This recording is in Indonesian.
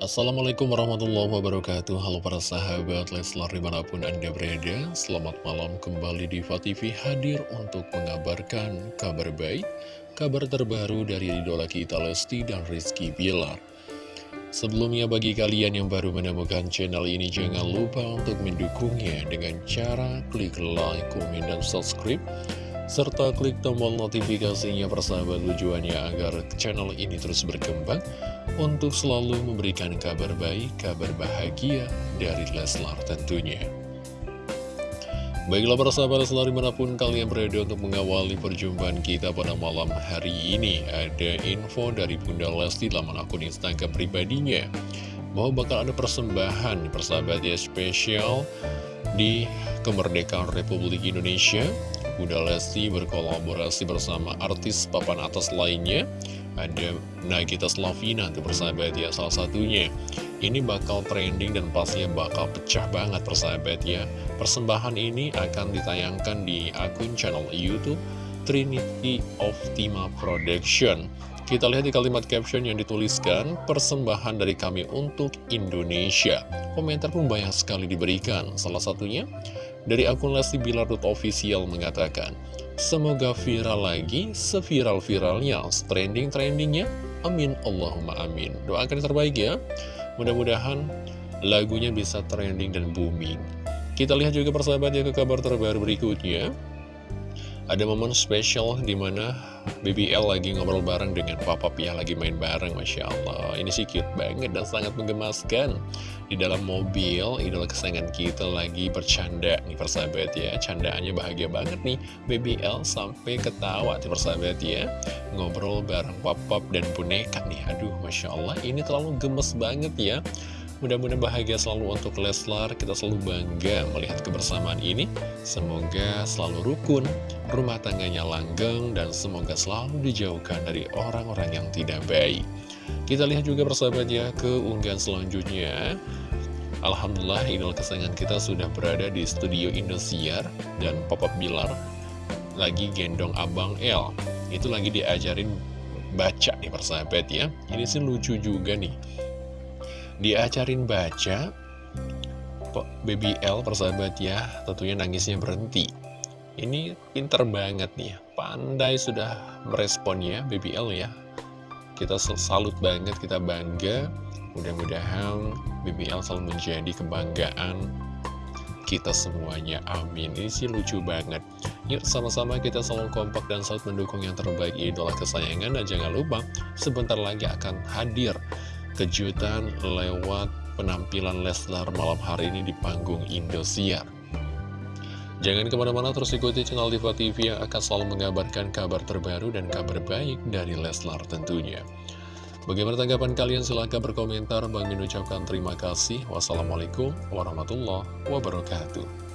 Assalamualaikum warahmatullahi wabarakatuh. Halo para sahabat Leslar di mana pun anda berada Selamat malam kembali di TV hadir untuk mengabarkan kabar baik Kabar terbaru dari idola kita Lesti dan Rizky Bilar. Sebelumnya bagi kalian yang baru menemukan channel ini Jangan lupa untuk mendukungnya dengan cara klik like, komen, dan subscribe serta klik tombol notifikasinya persahabat tujuannya agar channel ini terus berkembang untuk selalu memberikan kabar baik, kabar bahagia dari Leslar tentunya. Baiklah persahabat Leslar di mana pun kalian berada untuk mengawali perjumpaan kita pada malam hari ini Ada info dari Bunda Lesti dalam akun Instagram pribadinya Bahwa bakal ada persembahan persahabat ya spesial di kemerdekaan Republik Indonesia Bunda Lesti berkolaborasi bersama artis papan atas lainnya Ada Nagita Slavina untuk persahabat ya salah satunya. Ini bakal trending dan pastinya bakal pecah banget persahabat ya. Persembahan ini akan ditayangkan di akun channel Youtube Trinity Optima Production kita lihat di kalimat caption yang dituliskan, persembahan dari kami untuk Indonesia. Komentar pun banyak sekali diberikan, salah satunya dari akun Lesti Bilar.official mengatakan, Semoga viral lagi, seviral-viralnya, trending-trendingnya, amin Allahumma amin. Doakan yang terbaik ya, mudah-mudahan lagunya bisa trending dan booming. Kita lihat juga persahabat ya ke kabar terbaru berikutnya. Ada momen spesial di mana BBL lagi ngobrol bareng dengan Papa Pia lagi main bareng, Masya Allah. Ini sih cute banget dan sangat menggemaskan. Di dalam mobil, idola kesayangan kita lagi bercanda nih persahabat ya. Candaannya bahagia banget nih, BBL sampai ketawa nih persahabat ya. Ngobrol bareng Papa dan boneka nih. Aduh, Masya Allah, ini terlalu gemes banget ya. Mudah-mudahan bahagia selalu untuk Leslar, kita selalu bangga melihat kebersamaan ini. Semoga selalu rukun, rumah tangganya langgeng, dan semoga selalu dijauhkan dari orang-orang yang tidak baik. Kita lihat juga persahabat ya ke unggahan selanjutnya. Alhamdulillah idol kesayangan kita sudah berada di studio Indosiar dan Papa Bilar lagi gendong Abang L. Itu lagi diajarin baca nih persahabat ya. Ini sih lucu juga nih diajarin baca Baby L persahabat ya tentunya nangisnya berhenti. Ini pinter banget nih pandai sudah meresponnya Baby L ya. Kita salut banget kita bangga. Mudah-mudahan Baby L selalu menjadi kebanggaan kita semuanya amin. Ini sih lucu banget. Yuk sama-sama kita selalu kompak dan selalu mendukung yang terbaik idola kesayangan dan jangan lupa sebentar lagi akan hadir kejutan lewat penampilan Leslar malam hari ini di panggung Indosiar. Jangan ke mana-mana terus ikuti channel Diva TV yang akan selalu mengabarkan kabar terbaru dan kabar baik dari Leslar tentunya. Bagaimana tanggapan kalian? Silahkan berkomentar. Bang mengucapkan terima kasih. Wassalamualaikum warahmatullahi wabarakatuh.